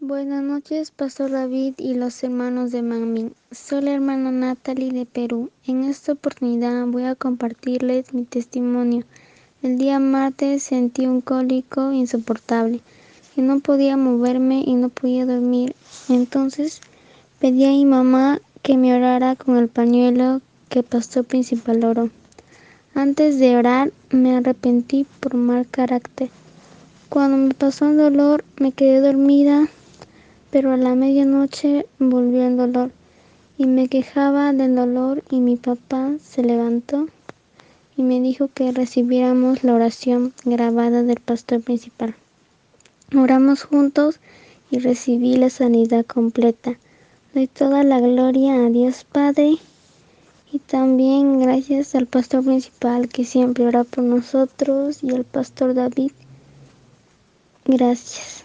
Buenas noches, Pastor David y los hermanos de Mami. Soy la hermana Natalie de Perú. En esta oportunidad voy a compartirles mi testimonio. El día martes sentí un cólico insoportable y no podía moverme y no podía dormir. Entonces pedí a mi mamá que me orara con el pañuelo que pastor principal oró. Antes de orar me arrepentí por mal carácter. Cuando me pasó el dolor me quedé dormida pero a la medianoche volvió el dolor y me quejaba del dolor y mi papá se levantó y me dijo que recibiéramos la oración grabada del pastor principal. Oramos juntos y recibí la sanidad completa. Doy toda la gloria a Dios Padre y también gracias al pastor principal que siempre ora por nosotros y al pastor David. Gracias.